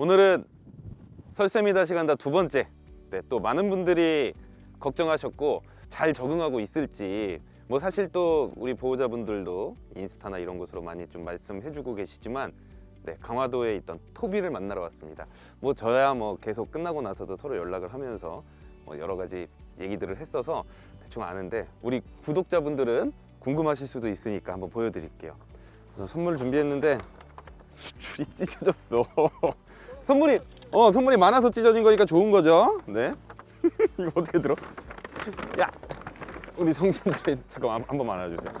오늘은 설쌤이다 시간다 두 번째 네, 또 많은 분들이 걱정하셨고 잘 적응하고 있을지 뭐 사실 또 우리 보호자분들도 인스타나 이런 곳으로 많이 좀 말씀해주고 계시지만 네, 강화도에 있던 토비를 만나러 왔습니다. 뭐 저야 뭐 계속 끝나고 나서도 서로 연락을 하면서 뭐 여러 가지 얘기들을 했어서 대충 아는데 우리 구독자분들은 궁금하실 수도 있으니까 한번 보여드릴게요. 우선 선물 준비했는데 줄이 찢어졌어. 선물이 어 선물이 많아서 찢어진 거니까 좋은 거죠. 네. 이거 어떻게 들어? 야, 우리 성진들이 잠깐만 한 번만 안아주세요.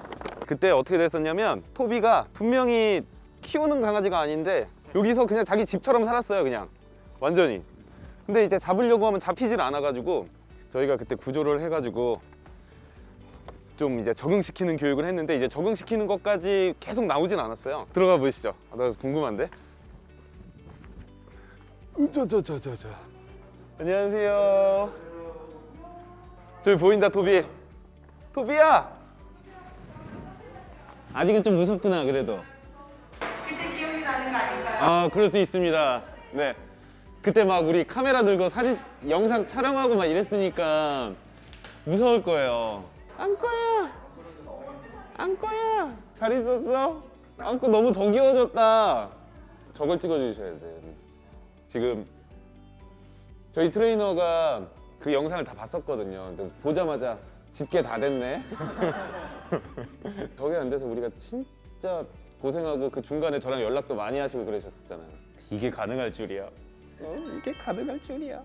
그때 어떻게 됐었냐면 토비가 분명히 키우는 강아지가 아닌데 여기서 그냥 자기 집처럼 살았어요, 그냥 완전히. 근데 이제 잡으려고 하면 잡히질 않아가지고 저희가 그때 구조를 해가지고 좀 이제 적응시키는 교육을 했는데 이제 적응시키는 것까지 계속 나오진 않았어요. 들어가 보시죠. 아, 나 궁금한데. 저저저 저 저. 안녕하세요. 저기 보인다 토비. 토비야. 아직은 좀 무섭구나 그래도. 그때 기억이 나는 거 아닐까요? 아 그럴 수 있습니다. 네. 그때 막 우리 카메라 들고 사진 영상 촬영하고 막 이랬으니까 무서울 거예요. 안거야. 안거야. 잘 있었어? 안거 너무 더 귀여워졌다. 저걸 찍어주셔야 돼요. 지금 저희 트레이너가 그 영상을 다 봤었거든요. 근데 보자마자 집게 다 됐네. 저게 안 돼서 우리가 진짜 고생하고 그 중간에 저랑 연락도 많이 하시고 그러셨었잖아요. 이게 가능할 줄이야. 어, 이게 가능할 줄이야.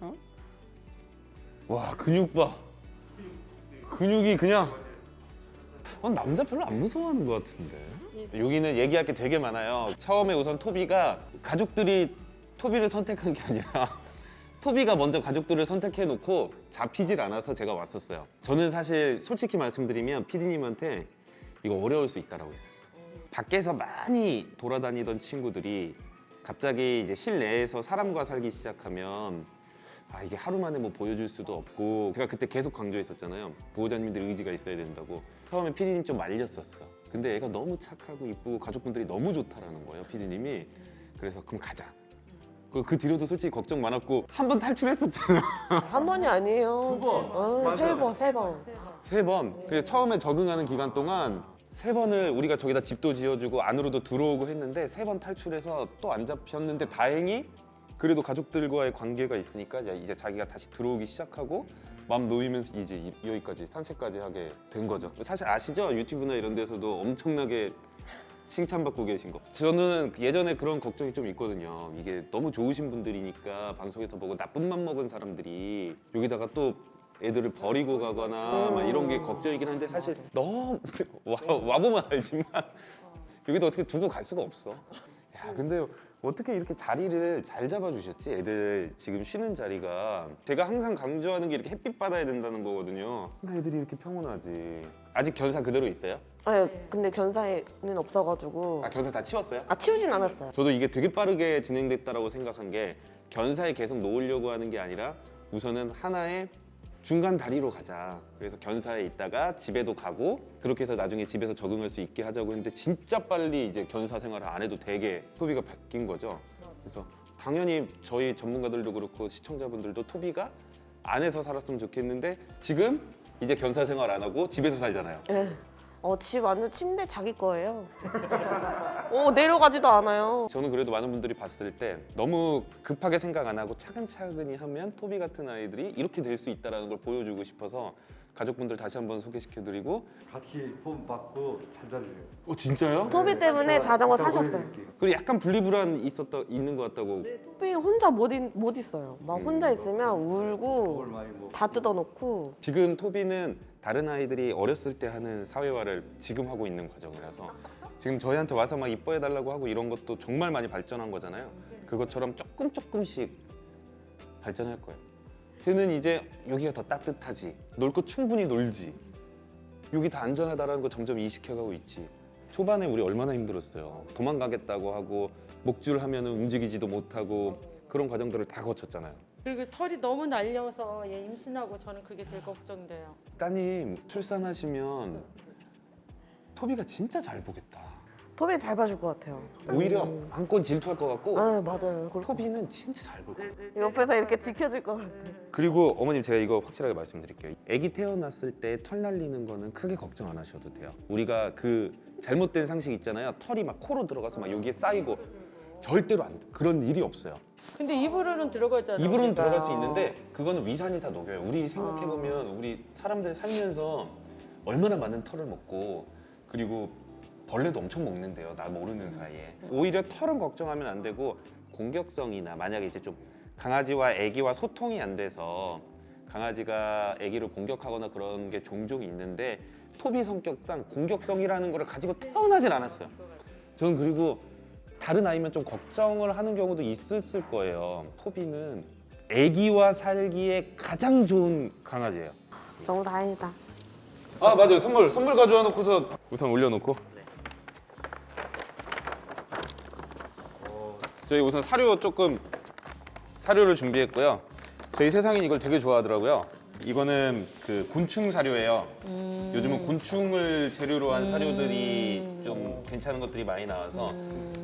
어? 와 근육 봐. 근육이 그냥 어, 남자 별로 안 무서워하는 것 같은데. 여기는 얘기할 게 되게 많아요. 처음에 우선 토비가 가족들이 토비를 선택한 게 아니라 토비가 먼저 가족들을 선택해 놓고 잡히질 않아서 제가 왔었어요. 저는 사실 솔직히 말씀드리면 피디님한테 이거 어려울 수 있다라고 했었어요. 밖에서 많이 돌아다니던 친구들이 갑자기 이제 실내에서 사람과 살기 시작하면 아 이게 하루 만에 뭐 보여줄 수도 없고 제가 그때 계속 강조했었잖아요. 보호자님들 의지가 있어야 된다고. 처음에 피디님 좀 말렸었어. 근데 애가 너무 착하고 이쁘고 가족분들이 너무 좋다라는 거예요 피디님이. 그래서 그럼 가자 그, 그 뒤로도 솔직히 걱정 많았고 한 번 탈출했었잖아 한 번이 아니에요. 두 번. 어, 세 번, 세 번. 세 번. 그래서 처음에 적응하는 기간 동안 세 번을 우리가 저기다 집도 지어주고 안으로도 들어오고 했는데 세 번 탈출해서 또 안 잡혔는데 다행히 그래도 가족들과의 관계가 있으니까 이제- 자기가 다시 들어오기 시작하고 마음 놓이면서 이제 이- 여기까지 산책까지 하게 된 거죠. 사실 아시죠? 유튜브나 이런 데서도 엄청나게 칭찬받고 계신 거. 저는 예전에 그런 걱정이 좀 있거든요. 이게 너무 좋으신 분들이니까 방송에서 보고 나쁜 맘 먹은 사람들이 여기다가 또 애들을 버리고 가거나 막 이런 게 걱정이긴 한데 사실 너무 와, 와보면 알지만 여기다 어떻게 두고 갈 수가 없어. 야 근데 어떻게 이렇게 자리를 잘 잡아주셨지? 애들 지금 쉬는 자리가 제가 항상 강조하는 게 이렇게 햇빛 받아야 된다는 거거든요. 근데 애들이 이렇게 평온하지. 아직 견사 그대로 있어요? 아니, 근데 견사에는 없어가지고. 아 견사 다 치웠어요? 아, 치우진 않았어요. 저도 이게 되게 빠르게 진행됐다라고 생각한 게 견사에 계속 놓으려고 하는 게 아니라 우선은 하나의 중간 다리로 가자. 그래서 견사에 있다가 집에도 가고 그렇게 해서 나중에 집에서 적응할 수 있게 하자고 했는데 진짜 빨리 이제 견사 생활을 안 해도 되게 토비가 바뀐 거죠. 그래서 당연히 저희 전문가들도 그렇고 시청자분들도 토비가 안에서 살았으면 좋겠는데 지금 이제 견사 생활 안 하고 집에서 살잖아요. 예. 어, 집 완전 침대 자기 거예요. 어, 내려가지도 않아요. 저는 그래도 많은 분들이 봤을 때 너무 급하게 생각 안 하고 차근차근히 하면 토비 같은 아이들이 이렇게 될 수 있다는 걸 보여주고 싶어서 가족분들 다시 한번 소개시켜드리고 같이 폰 받고 찾아주세요. 어 진짜요? 토비 때문에 자전거 사셨어요. 그리고 약간 분리불안 있었다 있는 것 같다고 토비 혼자 못, 있, 못 있어요. 막 혼자 있으면 울고 다 뜯어놓고. 지금 토비는 다른 아이들이 어렸을 때 하는 사회화를 지금 하고 있는 과정이라서 지금 저희한테 와서 막 이뻐해달라고 하고 이런 것도 정말 많이 발전한 거잖아요 그것처럼 조금 조금씩 발전할 거예요 쟤는 이제 여기가 더 따뜻하지. 놀 거 충분히 놀지. 여기 다 안전하다는 거 점점 이식해가고 있지. 초반에 우리 얼마나 힘들었어요. 도망가겠다고 하고 목줄 하면은 움직이지도 못하고 그런 과정들을 다 거쳤잖아요. 그리고 털이 너무 날려서 얘 임신하고 저는 그게 제일 걱정돼요. 따님 출산하시면 토비가 진짜 잘 보겠다. 토비 잘 봐줄 것 같아요. 오히려 안건 질투할 것 같고 아 맞아요. 그리고 토비는 진짜 잘 볼 거예요. 옆에서 이렇게 지켜줄 것 같아. 그리고 어머님 제가 이거 확실하게 말씀드릴게요. 아기 태어났을 때 털 날리는 거는 크게 걱정 안 하셔도 돼요. 우리가 그 잘못된 상식 있잖아요. 털이 막 코로 들어가서 막 여기에 쌓이고 절대로 안 돼. 그런 일이 없어요. 근데 입으로는 들어가잖아. 입으로는 우리가. 들어갈 수 있는데 그거는 위산이 다 녹여요. 우리 생각해 보면 우리 사람들 살면서 얼마나 많은 털을 먹고 그리고 벌레도 엄청 먹는데요. 나 모르는 사이에. 오히려 털은 걱정하면 안 되고 공격성이나 만약에 이제 좀 강아지와 아기와 소통이 안 돼서 강아지가 아기를 공격하거나 그런 게 종종 있는데 토비 성격상 공격성이라는 거를 가지고 태어나질 않았어요. 저는 그리고 다른 아이면 좀 걱정을 하는 경우도 있었을 거예요. 토비는 아기와 살기에 가장 좋은 강아지예요. 너무 다행이다. 아 맞아요 선물 선물 가져와 놓고서 우선 올려놓고 저희 우선 사료 조금 사료를 준비했고요. 저희 세상이 이걸 되게 좋아하더라고요. 이거는 그 곤충 사료예요. 요즘은 곤충을 재료로 한 사료들이 좀 괜찮은 것들이 많이 나와서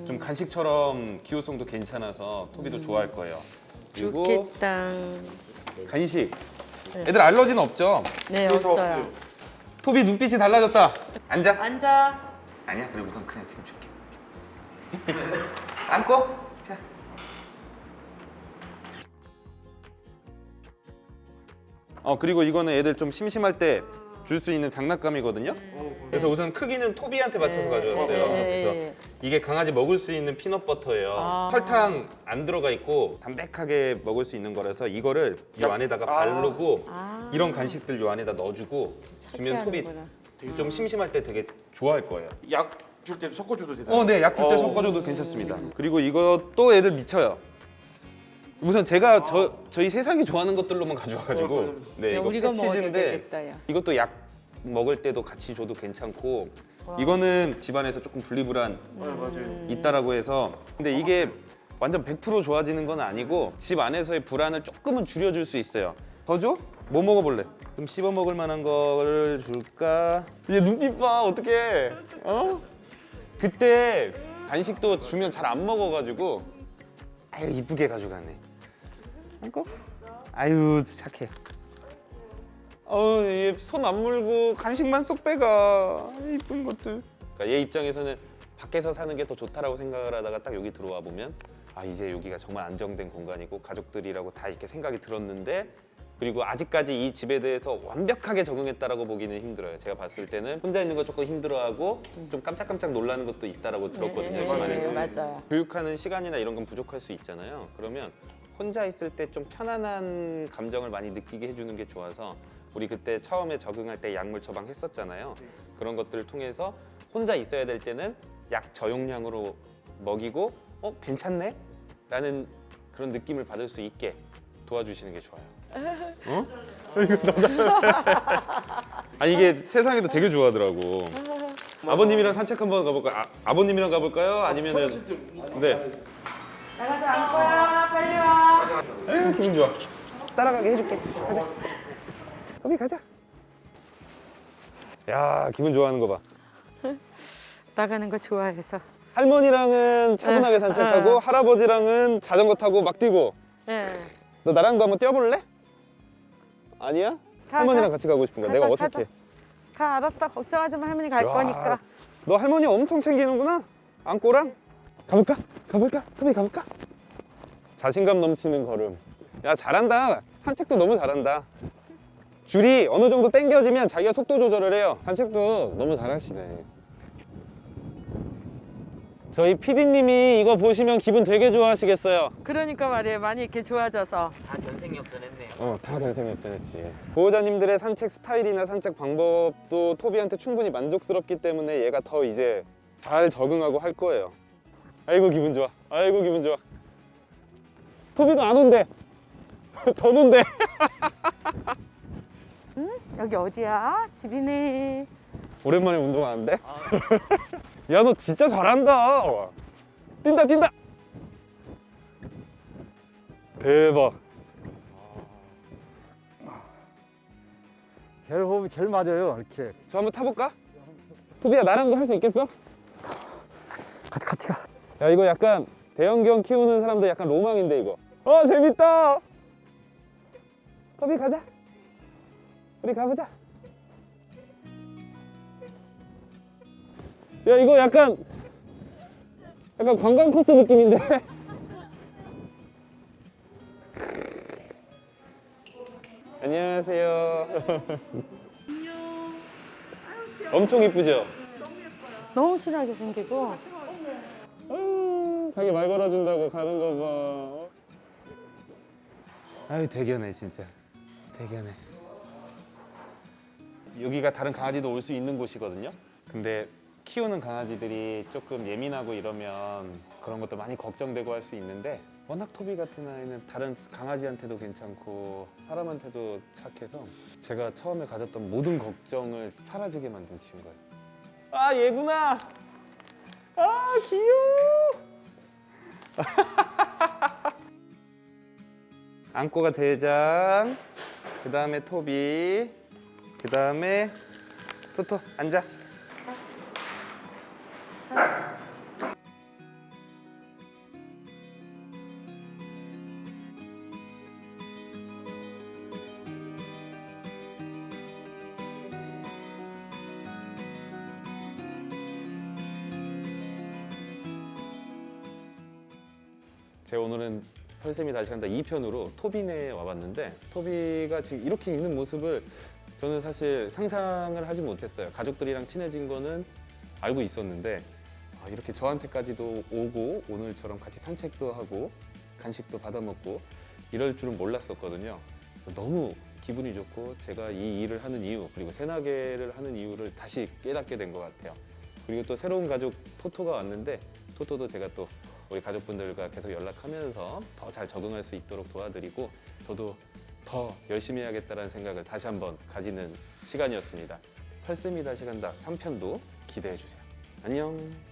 좀 간식처럼 기호성도 괜찮아서 토비도 좋아할 거예요. 그리고 좋겠다. 간식. 애들 알러지는 없죠? 네 없어요. 토비 눈빛이 달라졌다. 앉아. 앉아. 아니야 그래 우선 그냥 지금 줄게. 안고 어, 그리고 이거는 애들 좀 심심할 때 줄 수 있는 장난감이거든요. 그래서 우선 크기는 토비한테 맞춰서 가져왔어요. 네. 그래서 이게 강아지 먹을 수 있는 피넛버터예요. 아. 설탕 안 들어가 있고 담백하게 먹을 수 있는 거라서 이거를 이 안에다가 바르고 아. 이런 간식들 요 안에다 넣어주고 주면 토비. 좀 심심할 때 되게 좋아할 거예요. 약 줄 때 섞어줘도 되나? 어, 네, 약 줄때 어. 섞어줘도 괜찮습니다. 그리고 이것도 애들 미쳐요. 우선 제가 저 저희 세상이 좋아하는 것들로만 가져와가지고 어, 네 야, 이거 우리가 먹어도 패치즈인데 되겠다 야. 이것도 약 먹을 때도 같이 줘도 괜찮고 이거는 집안에서 조금 분리불안 어, 맞아요. 있다라고 해서 근데 이게 완전 100% 좋아지는 건 아니고 집 안에서의 불안을 조금은 줄여줄 수 있어요. 더 줘? 뭐 먹어볼래? 좀 씹어 먹을 만한 거를 줄까? 얘 눈빛 봐 어떡해 어? 그때 간식도 주면 잘 안 먹어가지고 아유 이쁘게 가져가네 안고? 아유 착해 어얘손 안 물고 간식만 쏙 빼가 이쁜 것들 그러니까 얘 입장에서는 밖에서 사는 게 더 좋다라고 생각을 하다가 딱 여기 들어와 보면 아 이제 여기가 정말 안정된 공간이고 가족들이라고 다 이렇게 생각이 들었는데 그리고 아직까지 이 집에 대해서 완벽하게 적응했다라고 보기는 힘들어요. 제가 봤을 때는 혼자 있는 거 조금 힘들어하고 좀 깜짝깜짝 놀라는 것도 있다라고 들었거든요. 네, 집안에서. 네, 맞아요. 교육하는 시간이나 이런 건 부족할 수 있잖아요. 그러면 혼자 있을 때 좀 편안한 감정을 많이 느끼게 해주는 게 좋아서 우리 그때 처음에 적응할 때 약물 처방 했었잖아요. 그런 것들을 통해서 혼자 있어야 될 때는 약 저용량으로 먹이고 어 괜찮네? 라는 그런 느낌을 받을 수 있게 도와주시는 게 좋아요. 어? 이거 아 이게 세상에도 되게 좋아하더라고. 아버님이랑 산책 한번 가볼까요? 아, 아버님이랑 가볼까요? 아니면은 네. 나가자 안 거야 빨리 와. 에휴, 기분 좋아. 따라가게 해줄게. 가자. 소비 가자. 야 기분 좋아하는 거 봐. 나가는 거 좋아해서. 할머니랑은 차분하게 응, 산책하고 응. 할아버지랑은 자전거 타고 막 뛰고. 네. 너 나랑도 한번 뛰어볼래? 아니야? 가, 할머니랑 가. 같이 가고 싶은 거야. 가자, 내가 어떻게? 가 알았다 걱정하지 마 할머니 갈 와, 거니까. 너 할머니 엄청 챙기는구나. 안고랑 가볼까? 가볼까? 소비 가볼까? 자신감 넘치는 걸음. 야 잘한다. 산책도 너무 잘한다. 줄이 어느 정도 당겨지면 자기가 속도 조절을 해요. 산책도 너무 잘하시네. 저희 PD님이 이거 보시면 기분 되게 좋아하시겠어요. 그러니까 말이에요 많이 이렇게 좋아져서. 어, 다 잘생겼더랬지. 보호자님들의 산책 스타일이나 산책 방법도 토비한테 충분히 만족스럽기 때문에 얘가 더 이제 잘 적응하고 할 거예요. 아이고 기분 좋아. 아이고 기분 좋아. 토비도 안 온대. 더 논대. 여기 어디야? 집이네. 오랜만에 운동하는데? 야 너 진짜 잘한다. 뛴다 뛴다. 대박. 제일 호흡이 제일 맞아요 이렇게 저 한번 타볼까? 토비야 나랑도 할 수 있겠어? 같이 같이 가. 야 이거 약간 대형견 키우는 사람들 약간 로망인데 이거. 어 재밌다. 토비 가자. 우리 가보자. 야 이거 약간 약간 관광 코스 느낌인데. 안녕하세요. 엄청 이쁘죠? 너무 순하게 생기고 자기 말 걸어준다고 가는 거 봐. 아유 대견해 진짜. 대견해. 여기가 다른 강아지도 올 수 있는 곳이거든요. 근데 키우는 강아지들이 조금 예민하고 이러면 그런 것도 많이 걱정되고 할 수 있는데 워낙 토비 같은 아이는 다른 강아지한테도 괜찮고 사람한테도 착해서 제가 처음에 가졌던 모든 걱정을 사라지게 만든 친구예요. 아 얘구나. 아 귀여워. 안고가 대장, 그 다음에 토비, 그 다음에 토토 앉아. 설쌤이 다시 간다 2편으로 토비네에 와봤는데 토비가 지금 이렇게 있는 모습을 저는 사실 상상을 하지 못했어요. 가족들이랑 친해진 거는 알고 있었는데 아, 이렇게 저한테까지도 오고 오늘처럼 같이 산책도 하고 간식도 받아 먹고 이럴 줄은 몰랐었거든요. 너무 기분이 좋고 제가 이 일을 하는 이유 그리고 새나개를 하는 이유를 다시 깨닫게 된 것 같아요. 그리고 또 새로운 가족 토토가 왔는데 토토도 제가 또 우리 가족분들과 계속 연락하면서 더 잘 적응할 수 있도록 도와드리고 저도 더 열심히 해야겠다는 생각을 다시 한번 가지는 시간이었습니다. 털쌤이 다 시 간다 3편도 기대해 주세요. 안녕.